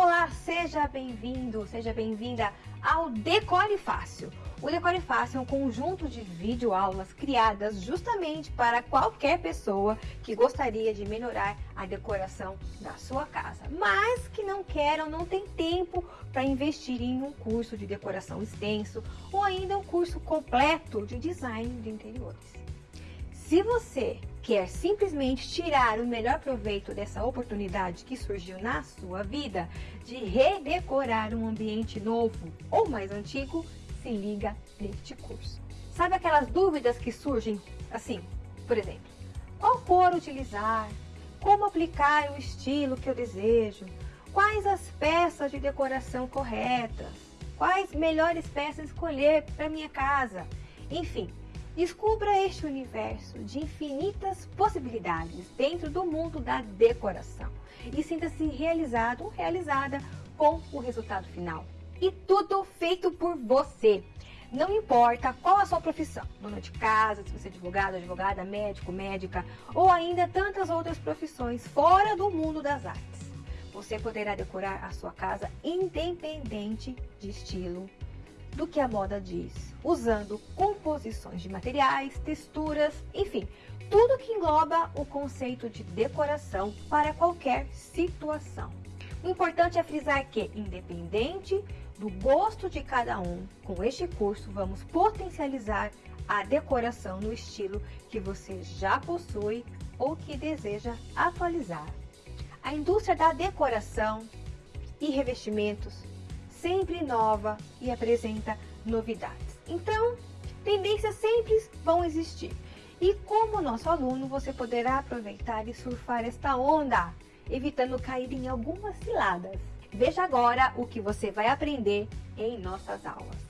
Olá, seja bem-vindo, seja bem-vinda ao Decore Fácil. O Decore Fácil é um conjunto de videoaulas criadas justamente para qualquer pessoa que gostaria de melhorar a decoração da sua casa, mas que não quer ou não tem tempo para investir em um curso de decoração extenso ou ainda um curso completo de design de interiores. Se você quer simplesmente tirar o melhor proveito dessa oportunidade que surgiu na sua vida de redecorar um ambiente novo ou mais antigo, se liga neste curso. Sabe aquelas dúvidas que surgem assim, por exemplo, qual cor utilizar, como aplicar o estilo que eu desejo, quais as peças de decoração corretas, quais melhores peças escolher para minha casa, enfim, Descubra este universo de infinitas possibilidades dentro do mundo da decoração e sinta-se realizado ou realizada com o resultado final. E tudo feito por você. Não importa qual a sua profissão, dona de casa, se você é advogado, advogada, médico, médica ou ainda tantas outras profissões fora do mundo das artes. Você poderá decorar a sua casa independente de estilo, do que a moda diz, usando composições de materiais, texturas, enfim, tudo que engloba o conceito de decoração para qualquer situação. O importante é frisar que, independente do gosto de cada um, com este curso vamos potencializar a decoração no estilo que você já possui ou que deseja atualizar. A indústria da decoração e revestimentos sempre inova e apresenta novidades. Então, tendências sempre vão existir. E como nosso aluno, você poderá aproveitar e surfar esta onda, evitando cair em algumas ciladas. Veja agora o que você vai aprender em nossas aulas.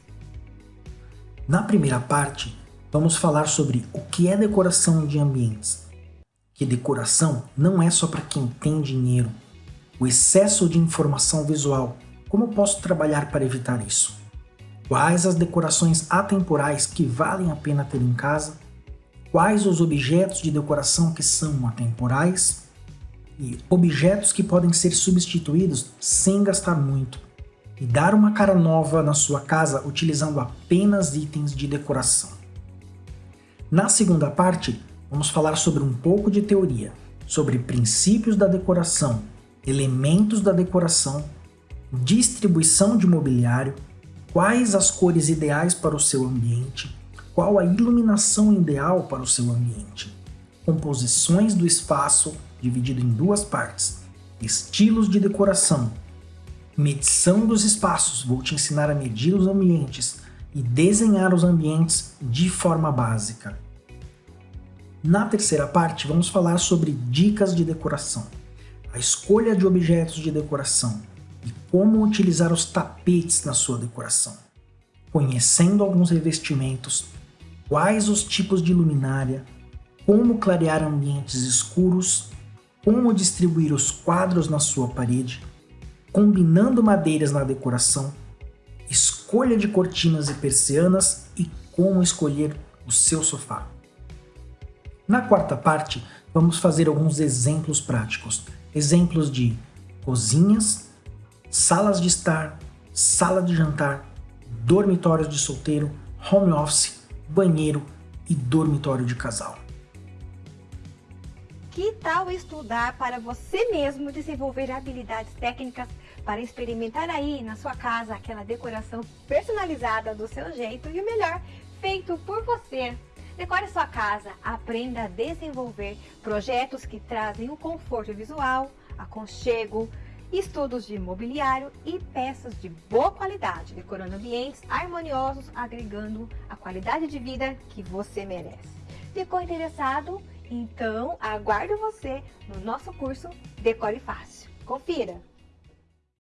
Na primeira parte, vamos falar sobre o que é decoração de ambientes. Que decoração não é só para quem tem dinheiro. O excesso de informação visual como posso trabalhar para evitar isso? Quais as decorações atemporais que valem a pena ter em casa? Quais os objetos de decoração que são atemporais? E objetos que podem ser substituídos sem gastar muito. E dar uma cara nova na sua casa utilizando apenas itens de decoração. Na segunda parte, vamos falar sobre um pouco de teoria, sobre princípios da decoração, elementos da decoração distribuição de mobiliário, quais as cores ideais para o seu ambiente, qual a iluminação ideal para o seu ambiente, composições do espaço dividido em duas partes, estilos de decoração, medição dos espaços, vou te ensinar a medir os ambientes e desenhar os ambientes de forma básica. Na terceira parte, vamos falar sobre dicas de decoração, a escolha de objetos de decoração, e como utilizar os tapetes na sua decoração, conhecendo alguns revestimentos, quais os tipos de luminária, como clarear ambientes escuros, como distribuir os quadros na sua parede, combinando madeiras na decoração, escolha de cortinas e persianas e como escolher o seu sofá. Na quarta parte, vamos fazer alguns exemplos práticos, exemplos de cozinhas, salas de estar, sala de jantar, dormitórios de solteiro, home office, banheiro e dormitório de casal. Que tal estudar para você mesmo desenvolver habilidades técnicas para experimentar aí na sua casa aquela decoração personalizada do seu jeito e o melhor, feito por você. Decore sua casa, aprenda a desenvolver projetos que trazem o conforto visual, aconchego, estudos de mobiliário e peças de boa qualidade, decorando ambientes harmoniosos, agregando a qualidade de vida que você merece. Ficou interessado? Então aguardo você no nosso curso Decore Fácil. Confira!